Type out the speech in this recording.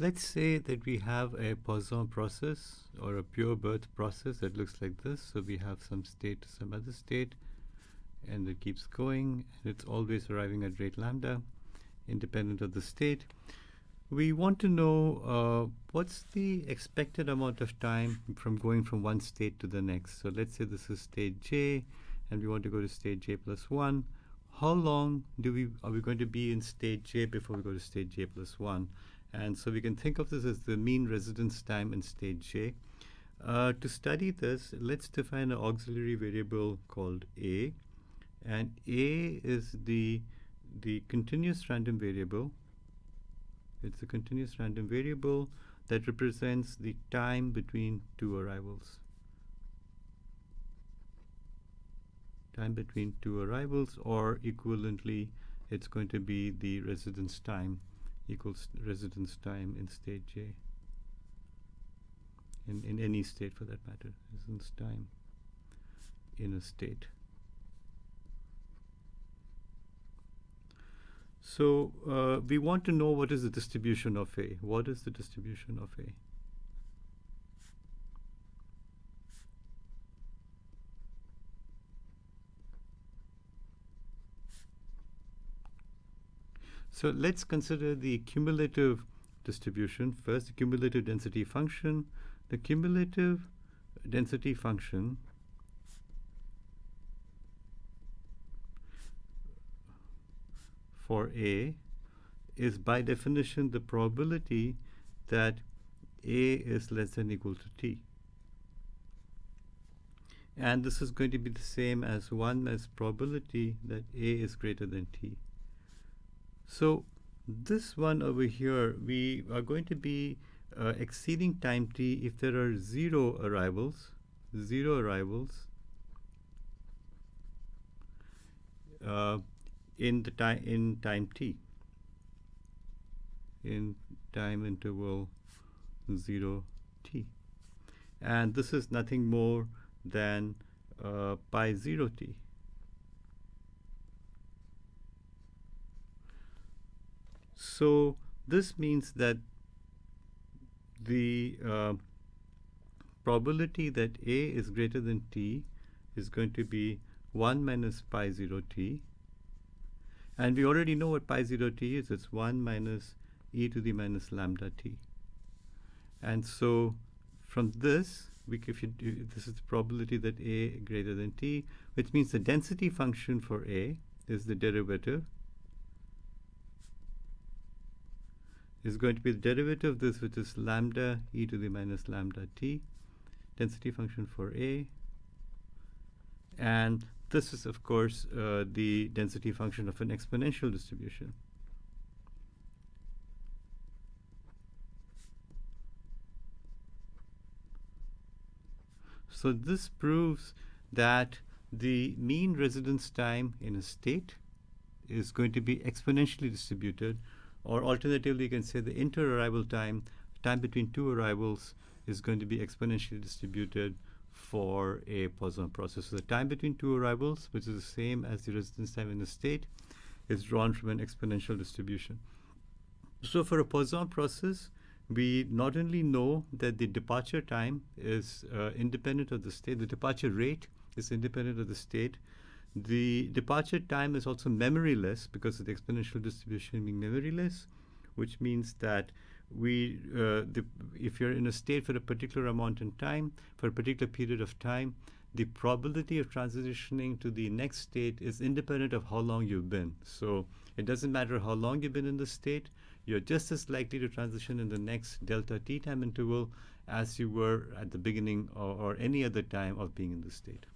Let's say that we have a Poisson process or a pure birth process that looks like this. So we have some state to some other state, and it keeps going, and it's always arriving at rate lambda, independent of the state. We want to know uh, what's the expected amount of time from going from one state to the next. So let's say this is state j, and we want to go to state j plus 1. How long do we are we going to be in state j before we go to state j plus 1? And so we can think of this as the mean residence time in state J. Uh, to study this, let's define an auxiliary variable called A. And A is the, the continuous random variable. It's a continuous random variable that represents the time between two arrivals. Time between two arrivals, or equivalently, it's going to be the residence time equals residence time in state J. In, in any state for that matter, residence time in a state. So uh, we want to know what is the distribution of A. What is the distribution of A? So let's consider the cumulative distribution. First, the cumulative density function. The cumulative density function for A is by definition the probability that A is less than or equal to T. And this is going to be the same as 1 as probability that A is greater than T. So this one over here, we are going to be uh, exceeding time t if there are zero arrivals, zero arrivals uh, in the time in time t, in time interval zero t, and this is nothing more than uh, pi zero t. So this means that the uh, probability that A is greater than T is going to be 1 minus pi 0 T. And we already know what pi 0 T is. It's 1 minus e to the minus lambda T. And so from this, we, if you do, this is the probability that A greater than T, which means the density function for A is the derivative is going to be the derivative of this, which is lambda e to the minus lambda t, density function for A. And this is, of course, uh, the density function of an exponential distribution. So this proves that the mean residence time in a state is going to be exponentially distributed or alternatively, you can say the inter-arrival time, time between two arrivals, is going to be exponentially distributed for a Poisson process. So the time between two arrivals, which is the same as the residence time in the state, is drawn from an exponential distribution. So for a Poisson process, we not only know that the departure time is uh, independent of the state, the departure rate is independent of the state, the departure time is also memoryless because of the exponential distribution being memoryless, which means that we, uh, the, if you're in a state for a particular amount in time, for a particular period of time, the probability of transitioning to the next state is independent of how long you've been. So it doesn't matter how long you've been in the state, you're just as likely to transition in the next delta t time interval as you were at the beginning or, or any other time of being in the state.